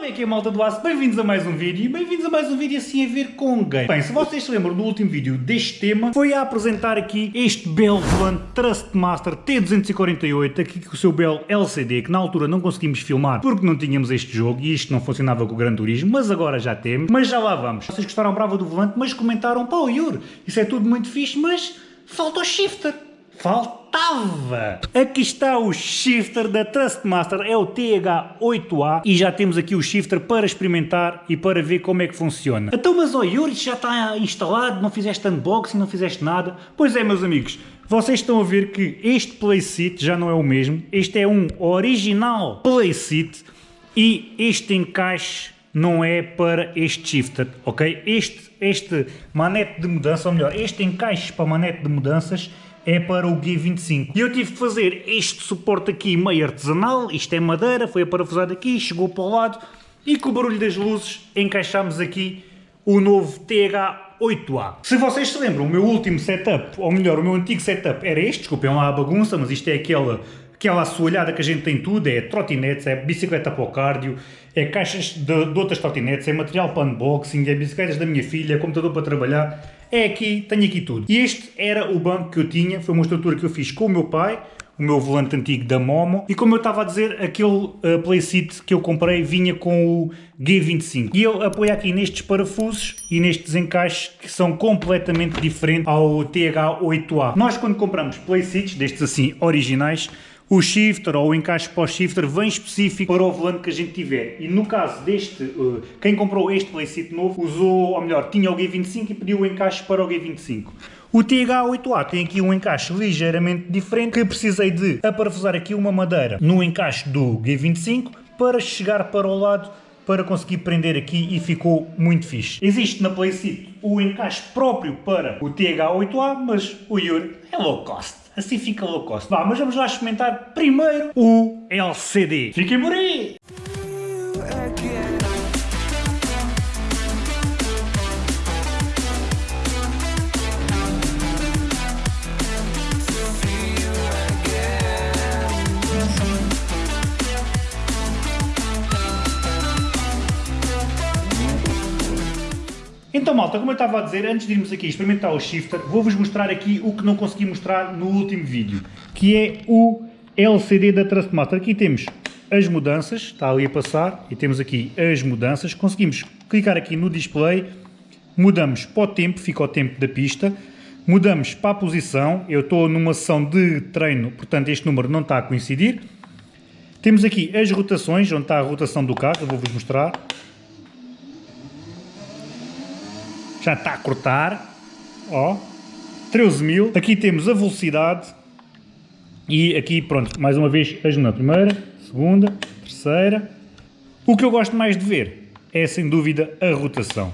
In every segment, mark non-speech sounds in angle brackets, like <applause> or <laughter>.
que é malta do aço? Bem-vindos a mais um vídeo e bem-vindos a mais um vídeo assim a ver com game. Bem, se vocês se lembram do último vídeo deste tema, foi a apresentar aqui este belo volante Trustmaster T248, aqui com o seu belo LCD, que na altura não conseguimos filmar porque não tínhamos este jogo e isto não funcionava com o Gran Turismo, mas agora já temos. Mas já lá vamos. Vocês gostaram brava do volante, mas comentaram, pá, Yuri, isso é tudo muito fixe, mas falta o shifter. Faltava! Aqui está o shifter da Trustmaster, é o TH8A e já temos aqui o shifter para experimentar e para ver como é que funciona. Então mas ó Yuri, já está instalado, não fizeste unboxing, não fizeste nada? Pois é meus amigos, vocês estão a ver que este playseat já não é o mesmo, este é um original playseat e este encaixe não é para este shifter, ok? Este, este manete de mudança, ou melhor, este encaixe para manete de mudanças é para o G25. E eu tive que fazer este suporte aqui meio artesanal, isto é madeira, foi aparafusado aqui, chegou para o lado. E com o barulho das luzes encaixámos aqui o novo TH8A. Se vocês se lembram, o meu último setup, ou melhor, o meu antigo setup era este, desculpem lá a bagunça, mas isto é aquela, aquela assoalhada que a gente tem tudo, é trotinetes, é bicicleta para o cardio, é caixas de, de outras trotinetes, é material para unboxing, é bicicletas da minha filha, é computador para trabalhar, é aqui, tenho aqui tudo. E este era o banco que eu tinha, foi uma estrutura que eu fiz com o meu pai, o meu volante antigo da Momo, e como eu estava a dizer, aquele uh, playseat que eu comprei vinha com o G25. E ele apoia aqui nestes parafusos e nestes encaixes que são completamente diferentes ao TH8A. Nós quando compramos playseats, destes assim originais, o shifter ou o encaixe para o shifter vem específico para o volante que a gente tiver. E no caso deste, uh, quem comprou este playseat novo usou, ou melhor, tinha o G25 e pediu o encaixe para o G25. O TH8A tem aqui um encaixe ligeiramente diferente que precisei de aparafusar aqui uma madeira no encaixe do G25 para chegar para o lado para conseguir prender aqui e ficou muito fixe. Existe na Playseat o encaixe próprio para o TH8A, mas o Yuri é low cost. Assim fica low cost. Vá, mas vamos lá experimentar primeiro o LCD. Fiquem por aí! Então malta, como eu estava a dizer, antes de irmos aqui experimentar o shifter, vou-vos mostrar aqui o que não consegui mostrar no último vídeo, que é o LCD da Trustmaster. Aqui temos as mudanças, está ali a passar, e temos aqui as mudanças. Conseguimos clicar aqui no display, mudamos para o tempo, fica o tempo da pista, mudamos para a posição, eu estou numa sessão de treino, portanto este número não está a coincidir. Temos aqui as rotações, onde está a rotação do carro, vou-vos mostrar. Já está a cortar, ó, 13 mil. Aqui temos a velocidade e aqui, pronto, mais uma vez, vejo na primeira, segunda, terceira. O que eu gosto mais de ver é, sem dúvida, a rotação.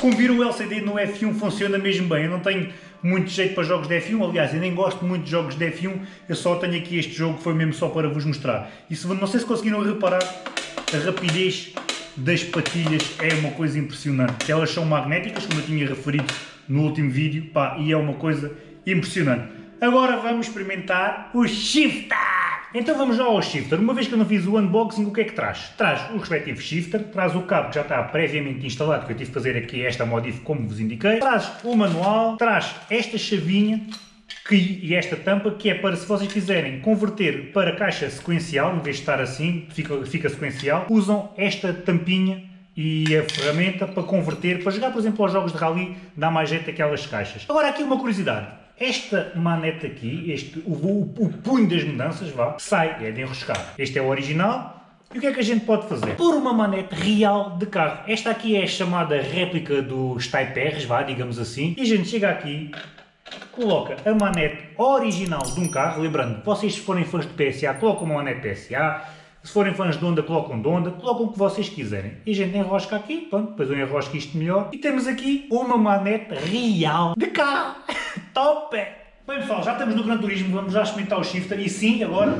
Como viram, o LCD no F1 funciona mesmo bem. Eu não tenho muito jeito para jogos de F1, aliás, eu nem gosto muito de jogos de F1, eu só tenho aqui este jogo que foi mesmo só para vos mostrar. E se, não sei se conseguiram reparar, a rapidez das patilhas é uma coisa impressionante. Elas são magnéticas, como eu tinha referido no último vídeo, pá, e é uma coisa impressionante. Agora vamos experimentar o Shifter! Então vamos já ao shifter. Uma vez que eu não fiz o unboxing, o que é que traz? Traz o respectivo shifter, traz o cabo que já está previamente instalado, que eu tive que fazer aqui esta modif como vos indiquei, traz o manual, traz esta chavinha, que, e esta tampa, que é para se vocês quiserem converter para caixa sequencial, em vez de estar assim, fica, fica sequencial, usam esta tampinha e a ferramenta para converter, para jogar por exemplo aos jogos de rally, dá mais jeito aquelas caixas. Agora aqui uma curiosidade, esta manete aqui, este, o, o, o punho das mudanças, vá, sai, é de enroscar. Este é o original, e o que é que a gente pode fazer? Por uma manete real de carro. Esta aqui é a chamada réplica dos Type R's, vá, digamos assim. E a gente chega aqui, coloca a manete original de um carro, lembrando, vocês se forem fãs de PSA, colocam uma manete PSA, se forem fãs de onda, colocam de onda, colocam o que vocês quiserem. E a gente enrosca aqui, pronto, depois eu enrosco isto melhor. E temos aqui uma manete real de carro. <laughs> Top! Bem pessoal, já estamos no Gran Turismo, vamos já experimentar o shifter e sim, agora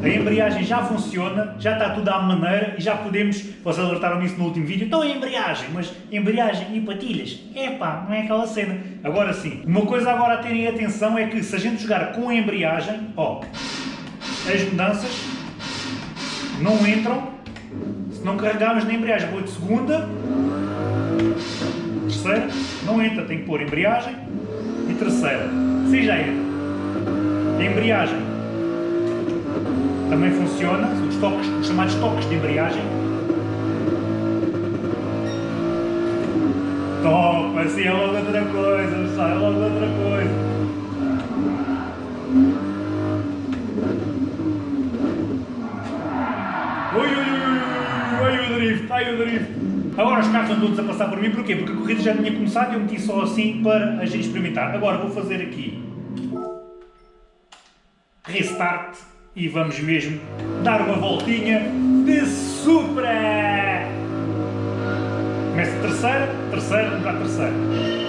a embreagem já funciona, já está tudo à maneira e já podemos, vocês alertaram nisso no último vídeo, então a embreagem, mas embreagem e patilhas, epá, não é aquela cena. Agora sim, uma coisa agora a terem atenção é que se a gente jogar com a embreagem, ó, as mudanças não entram se não carregarmos na embreagem. Vou de segunda, terceira, não entra, tem que pôr embreagem e terceira. Se já entra. A embreagem também funciona, os, toques, os chamados toques de embreagem. Top, assim é logo outra coisa, é logo outra coisa. Ai. Agora os carros estão todos a passar por mim, porquê? Porque a corrida já tinha começado e eu meti só assim para a gente experimentar. Agora vou fazer aqui restart e vamos mesmo dar uma voltinha de Supra! Começa terceira, terceira, para terceira.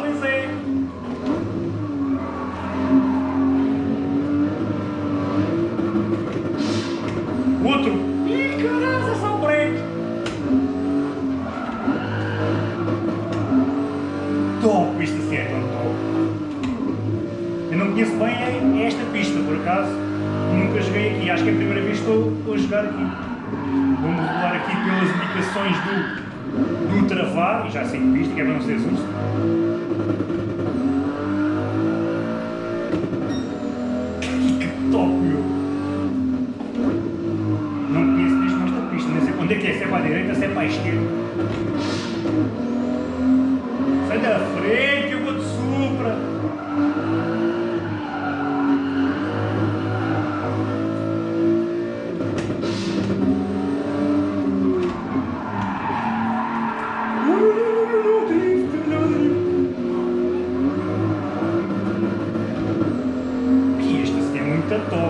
Pois é! Outro! Ih, caralho, é só o prego! Top! Isto assim é top! Eu não conheço bem esta pista, por acaso. Nunca joguei aqui. Acho que é a primeira vez que estou a jogar aqui. Vou-me regular aqui pelas indicações do, do travar. E já sei que pista, que é para não ser susto. Que top, meu! Não conheço mesmo esta pista. Não sei onde é que é. Se é para a direita, se é para a esquerda. Sai da frente, eu vou de supra! Este assim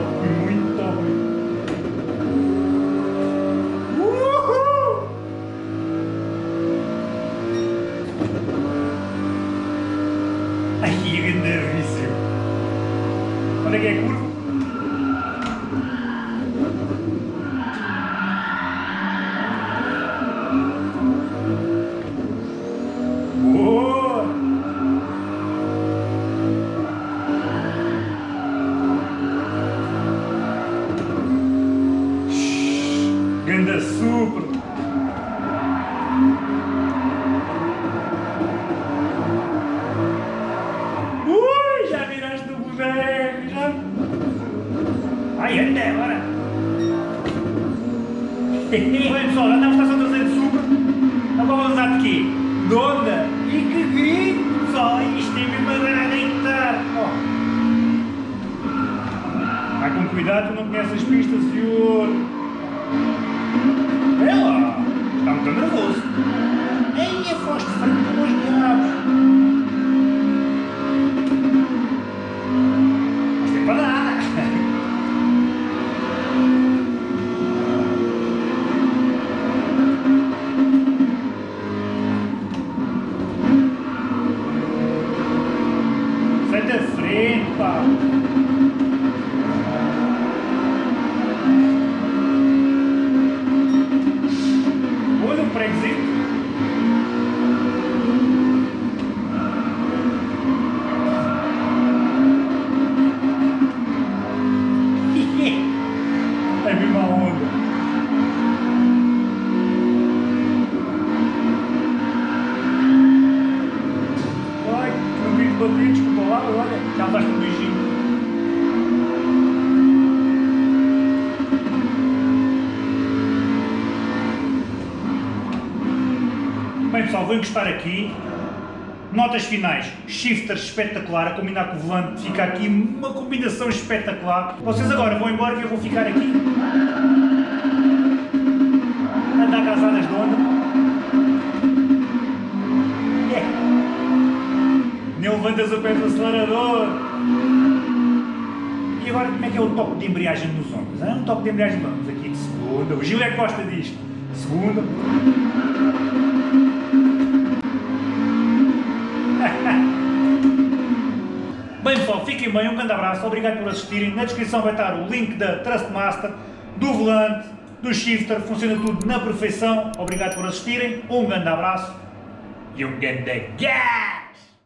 Ai, anda, agora! Bem pessoal, já estamos na estação traseira de super. Agora vamos usar de quê? De onda! E que grito, pessoal! Isto é mesmo a gritar! Ó. Vai com cuidado, tu não conheces as pistas de frente, pá. Vou encostar aqui. Notas finais, shifter espetacular, a combinar com o volante, fica aqui uma combinação espetacular. Vocês agora vão embora que eu vou ficar aqui. A dar casadas de onda. Yeah. Nem levantas o pé do acelerador. E agora como é que é o toque de embreagem nos ombros? É um toque de embreagem, vamos aqui de segunda. O Gil é que gosta disto. Segunda. Pessoal, fiquem bem, um grande abraço, obrigado por assistirem. Na descrição vai estar o link da Trustmaster, do volante, do shifter, funciona tudo na perfeição. Obrigado por assistirem, um grande abraço e um grande gás!